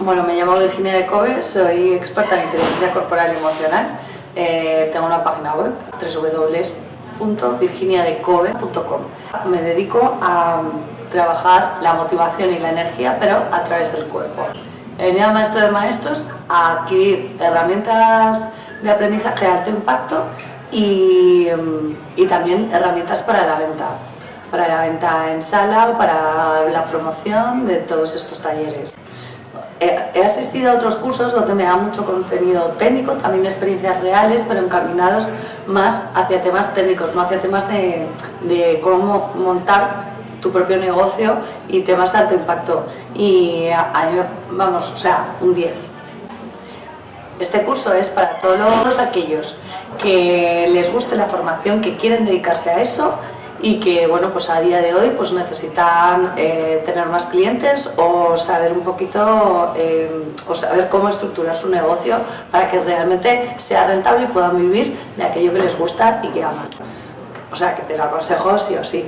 Bueno, me llamo Virginia de Cove, soy experta en inteligencia corporal y emocional. Eh, tengo una página web, www.virginiadecove.com. Me dedico a trabajar la motivación y la energía, pero a través del cuerpo. He venido a Maestro de Maestros a adquirir herramientas de aprendizaje de alto impacto y, y también herramientas para la venta para la venta en sala o para la promoción de todos estos talleres. He asistido a otros cursos donde me da mucho contenido técnico, también experiencias reales, pero encaminados más hacia temas técnicos, no hacia temas de, cómo montar tu propio negocio y temas de alto impacto. Y a, vamos, o sea, un 10. Este curso es para todos aquellos que les guste la formación, que quieren dedicarse a eso y que bueno pues a día de hoy pues necesitan eh, tener más clientes o saber un poquito eh, o saber cómo estructurar su negocio para que realmente sea rentable y puedan vivir de aquello que les gusta y que aman. O sea que te lo aconsejo sí o sí.